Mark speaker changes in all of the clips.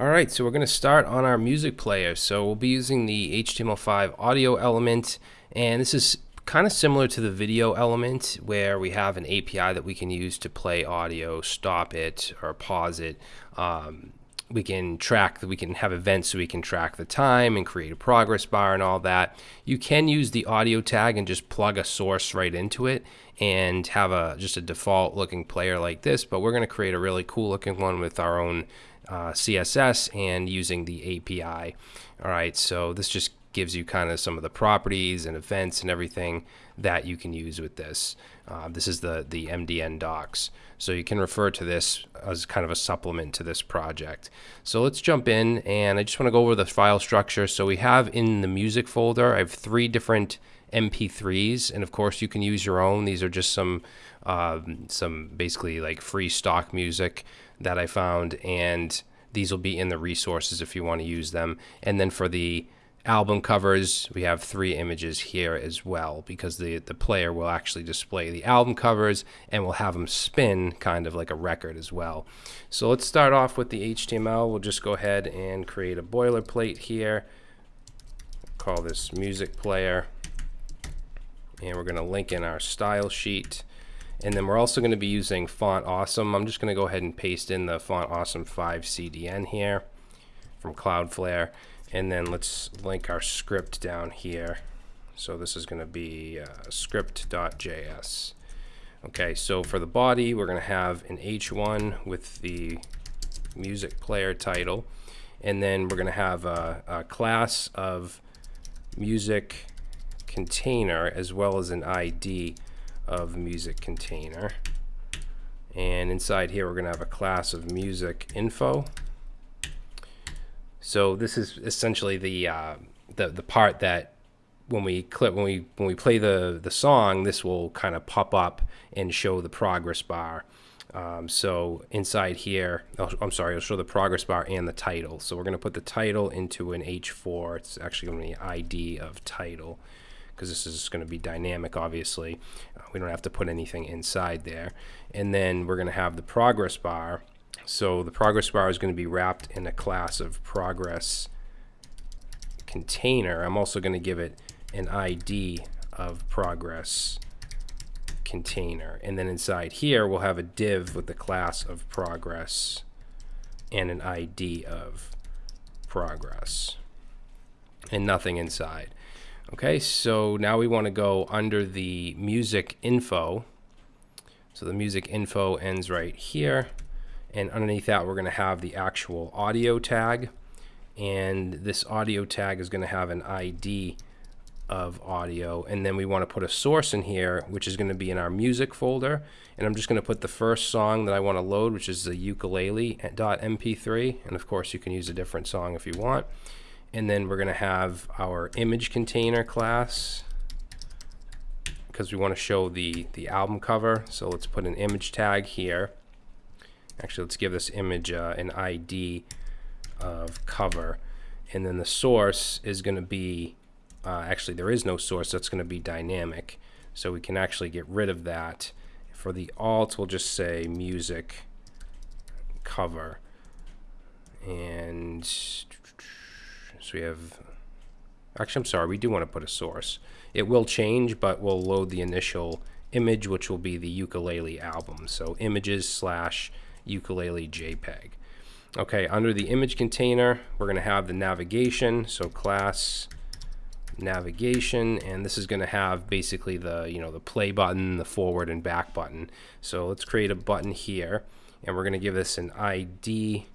Speaker 1: All right, so we're going to start on our music player. So we'll be using the HTML5 audio element, and this is kind of similar to the video element where we have an API that we can use to play audio, stop it, or pause it. Um, we can track, that, we can have events so we can track the time and create a progress bar and all that. You can use the audio tag and just plug a source right into it and have a just a default looking player like this, but we're going to create a really cool looking one with our own uh, CSS and using the API. All right, so this just gives you kind of some of the properties and events and everything that you can use with this. Uh, this is the, the MDN docs. So you can refer to this as kind of a supplement to this project. So let's jump in and I just want to go over the file structure. So we have in the music folder, I have three different MP3s, and of course you can use your own. These are just some um, some basically like free stock music that I found, and these will be in the resources if you want to use them. And then for the album covers, we have three images here as well because the, the player will actually display the album covers and we'll have them spin kind of like a record as well. So let's start off with the HTML. We'll just go ahead and create a boilerplate here. Call this music player and we're going to link in our style sheet. And then we're also going to be using Font Awesome. I'm just going to go ahead and paste in the Font Awesome 5 CDN here from Cloudflare. And then let's link our script down here. So this is going to be uh, script.js. Okay, so for the body, we're going to have an H1 with the music player title. And then we're going to have a, a class of music container as well as an ID of music container. And inside here, we're going to have a class of music info. So this is essentially the uh, the the part that when we clip when we when we play the the song, this will kind of pop up and show the progress bar. Um, so inside here, oh, I'm sorry, it'll show the progress bar and the title. So we're going to put the title into an H4. It's actually going to be ID of title because this is going to be dynamic, obviously. Uh, we don't have to put anything inside there. And then we're going to have the progress bar. So the progress bar is going to be wrapped in a class of progress container. I'm also going to give it an ID of progress container. And then inside here, we'll have a div with the class of progress and an ID of progress and nothing inside. Okay, so now we want to go under the music info. So the music info ends right here. And underneath that, we're going to have the actual audio tag. And this audio tag is going to have an ID of audio. And then we want to put a source in here, which is going to be in our music folder. And I'm just going to put the first song that I want to load, which is the ukulele.mp3. And of course, you can use a different song if you want and then we're going to have our image container class because we want to show the the album cover so let's put an image tag here actually let's give this image uh, an ID of cover and then the source is going to be uh, actually there is no source that's going to be dynamic so we can actually get rid of that for the alt we'll just say music cover and so we have, actually I'm sorry, we do want to put a source. It will change, but we'll load the initial image, which will be the ukulele album. So images slash ukulele JPEG. Okay, under the image container, we're going to have the navigation. So class navigation and this is going to have basically the you know the play button the forward and back button so let's create a button here and we're going to give this an ID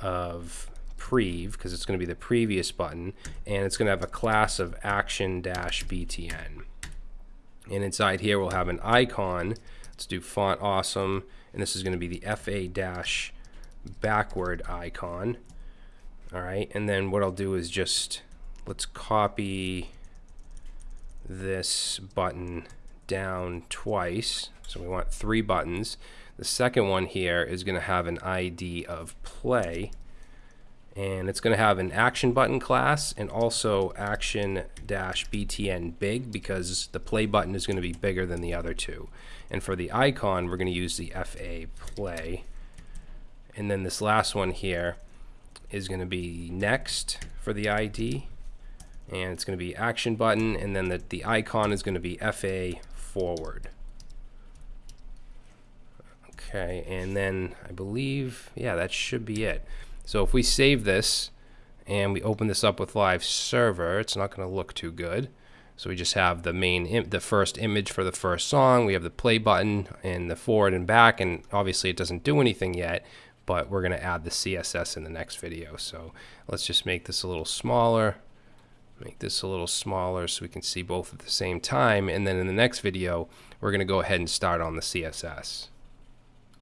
Speaker 1: of prev because it's going to be the previous button and it's going to have a class of action dash btn and inside here we'll have an icon let's do font awesome and this is going to be the fa dash backward icon. All right and then what I'll do is just let's copy this button down twice. So we want three buttons. The second one here is going to have an ID of play and it's going to have an action button class and also action dash btn big because the play button is going to be bigger than the other two and for the icon we're going to use the fa play and then this last one here is going to be next for the ID and it's going to be action button and then the, the icon is going to be FA forward. Okay, and then I believe, yeah, that should be it. So if we save this and we open this up with live server, it's not going to look too good. So we just have the main, the first image for the first song. We have the play button and the forward and back, and obviously it doesn't do anything yet, but we're going to add the CSS in the next video. So let's just make this a little smaller, make this a little smaller so we can see both at the same time. And then in the next video, we're going to go ahead and start on the CSS.